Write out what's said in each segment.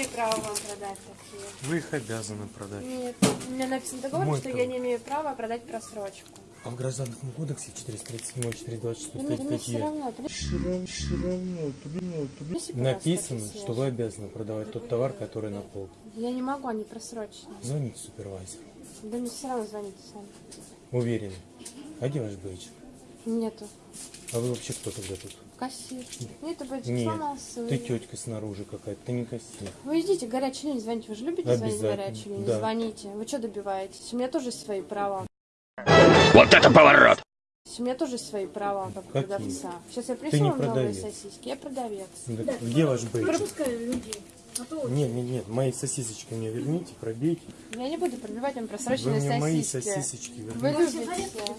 Имею права вам продать такие. Вы их обязаны продать. Нет, у меня написано договор, Мой что право. я не имею права продать просрочку. А в гражданском кодексе 437, 426 Ну, все статьи равно. ты Все равно, все равно, написано, какие что вы обязаны продавать тот товар, который на полке. Я не могу, они просроченные. Звоните супервайзеру. Да мне все равно звоните сами. Уверен. А где ваш бейджик? Нету. А вы вообще кто тогда тут? Кассир. Нету бэджик, Нет, сломался. ты тетка снаружи какая-то, ты не кассир. Вы идите, горячую линию звоните. Вы же любите звонить горячую линию? да. Звоните. Вы что добиваетесь? У меня тоже свои права. Вот это поворот! У меня тоже свои права, как у Какие? продавца. Сейчас я не принесу вам новые продавец. сосиски. Я продавец. Да Где ваш бейджик? Пропускаю людей. А Нет, нет, нет, мои сосисочки мне верните, пробейте. Я не буду пробивать вам Вы просроченные мне мои сосиски. сосисочки Вы верните. любите.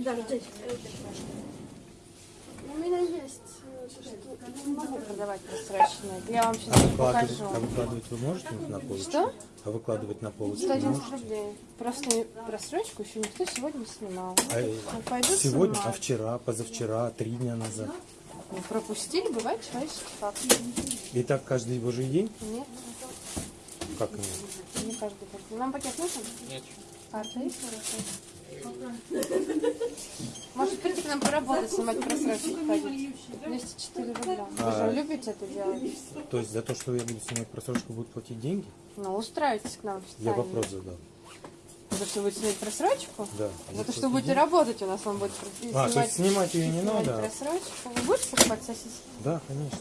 да, здесь. У меня есть. э, что- Не могу продавать просроченные. Я вам А сейчас выкладывать, покажу. а выкладывать вы можете на полочку? Что? А выкладывать на полочку 111 можете? рублей. Просто просрочку еще никто сегодня не снимал. А, Ну, пойду сегодня, а снимать. вчера, позавчера, три дня назад. Ну, пропустили, бывает человеческий факт. И так каждый божий день? Нет, Как нет? не каждый день. Нам пакет нужен? Нет. Карта есть хорошо? Может прийти к нам поработать, снимать просрочки ходить? 204 рубля. Вы А. же любите это делать? То есть за то, что я буду снимать просрочку, будут платить деньги? Ну, устраивайтесь к нам в Я вопрос задал. За что будете снять просрочку? Да. За то, что будете работать, у нас он будет А, то есть снимать ее не снимать надо? просрочку. Вы будете покупать сосиски? Да, конечно.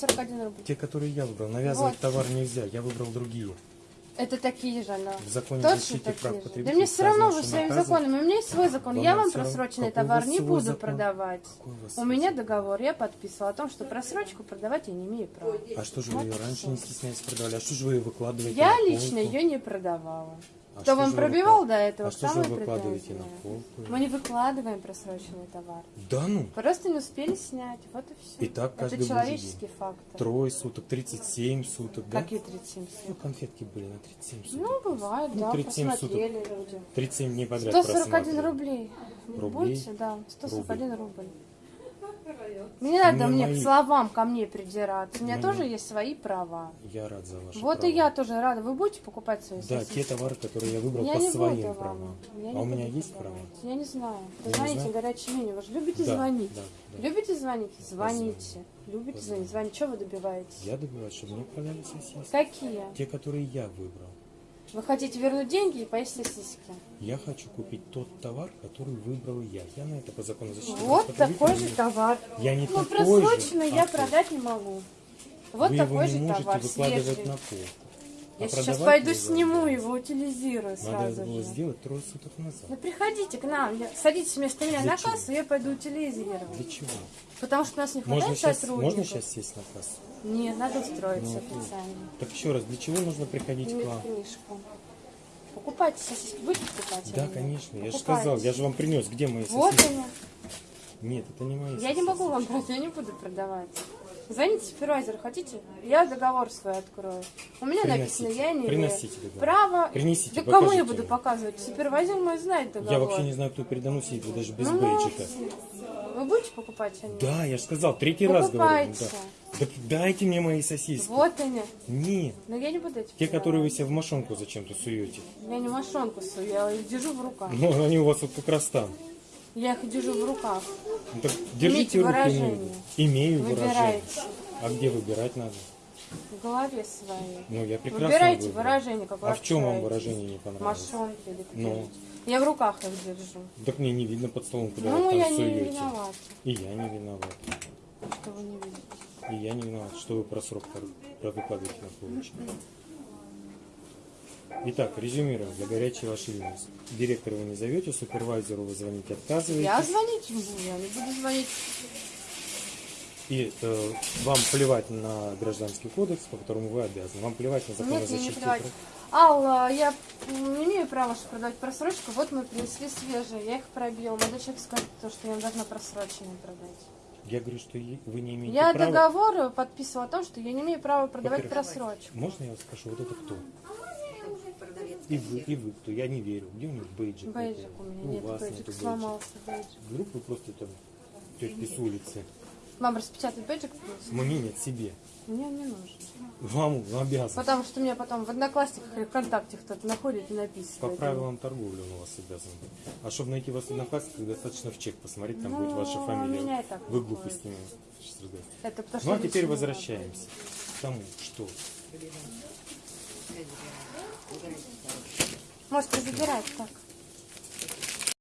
Сто сорок один рубль. Те, которые я выбрал. Навязывать Вот. товар нельзя. Я выбрал другие. Это такие же, она. В законе Точно защиты прав потребителей Да мне все равно вы своими законами. У меня есть свой закон. Вам я вам просроченный товар не буду закон? продавать. У У меня договор, я подписывала о том, что просрочку продавать я не имею права. А что же вы Вот ее и раньше всё. не стесняясь продавали? А что же вы ее выкладываете Я лично ее не продавала. А Кто что вам вы пробивал выклад- до этого, А что же вы выкладываете на полку? Мы не выкладываем просроченный товар. Да ну? Просто не успели снять. Вот и все. И так каждый Это человеческий фактор. Трое суток, 37 суток, да? Какие 37 Ну, суток? конфетки были на 37 суток. Ну, бывает, Ну, да, 37 суток. посмотрели люди. 37 дней подряд 141 просматривали. рублей. Рублей? Будете, да, 141 рубль. Не Мне надо мне мои- к словам ко мне придираться. У меня Мне- тоже есть свои права. Я рад за ваши Вот права. и я тоже рада. Вы будете покупать свои Да, сосиски? те товары, которые я выбрал Я по своим буду вам. правам. Я а у меня есть права? Я не знаю. Позвоните знаете? горячую линию. Вы же любите Да, звонить? да, да. Любите звонить? Звоните. Позвоню. Любите Позвоню. звонить? Звоните. Чего вы добиваетесь? Я добиваюсь, чтобы мне продали сосиски. Какие? Те, которые я выбрал. Вы хотите вернуть деньги и поесть сосиски? Я хочу купить тот товар, который выбрал я. Я на это по закону защиты Вот такой же товар. Я не Ну, такой просроченный же, я а продать не могу. Вот Вы такой его не же можете товар, выкладывать свежий. на пол. Я А сейчас пойду сниму надо. его, утилизирую Надо сразу было же. сделать трое суток назад. Ну приходите к нам, я- садитесь вместо меня Для на чего? кассу, я пойду утилизировать. Для чего? Потому что у нас не Можно хватает сейчас, сотрудников. можно сейчас сесть на кассу? Нет, надо устроиться Ну, официально. Так еще раз, для чего нужно приходить к Иметь вам? книжку. Покупайте сосиски, будете покупать? Да, нет? конечно. Я же Покупайте. сказал, я же вам принес. Где мои Вот сосиски? они. Нет, это не мои Я сосиски. не могу вам брать, я не буду продавать. Звоните супервайзеру, хотите? Я договор свой открою. У меня Приносите. написано, я не Приносите договор. права. Принесите, да кому я буду показывать? Супервайзер мой знает договор. Я вообще не знаю, кто передо мной сидит, даже без Ну, бейджика. Вы будете покупать они? Да, я же сказал, третий раз говорю. Покупайте. Да. Да дайте мне мои сосиски. Вот они. Нет. Но я не буду эти Те, продавать. которые вы себе в мошонку зачем-то суете. Я не мошонку сую, я их держу в руках. Ну, они у вас вот как раз там. Я их держу в руках. Ну, так держите руки выражение. Имею выражение. Выбирайте. А где выбирать надо? В голове своей. Ну, я прекрасно Выбирайте выбрал. выражение, как А в чем вам выражение не понравилось? Мошонки или Ну. Я в руках их держу. Так мне не видно под столом, куда ну, вы я там не суете. виновата, И я не виноват. что вы не видите. И я не виноват, что вы про срок про- выкладываете на полочку. Итак, резюмируем для горячей вашей линии. Директору вы не зовете, супервайзеру вы звоните, отказываете. Я звонить не буду, я не буду звонить. И э, вам плевать на гражданский кодекс, по которому вы обязаны. Вам плевать на закон о не защите плевать. прав. Алла, я не имею права что продавать просрочку. Вот мы принесли свежие, я их пробила. Молодой человек скажет, то, что я им должна просроченные продать. Я говорю, что вы не имеете Я права. договор подписывала о том, что я не имею права продавать просрочку. Можно я вас спрошу, вот это кто? И вы, и вы кто? Я не верю. Где у них бейджик? Бейджик у меня Ну, нет, вас бейджик нету сломался бейджик. Вдруг вы просто там тетки с улицы. Вам распечатать бейджик? Мне нет себе. Мне не нужен. Вам обязан. Потому что меня потом в Одноклассниках или ВКонтакте кто-то находит и По написывает. правилам торговли он у вас обязан. А чтобы найти вас в одноклассниках, достаточно в чек посмотреть, там Ну, будет ваша фамилия. меня и так Вы глупостями. Это потому, Ну а теперь возвращаемся к тому, что Можете забирать так.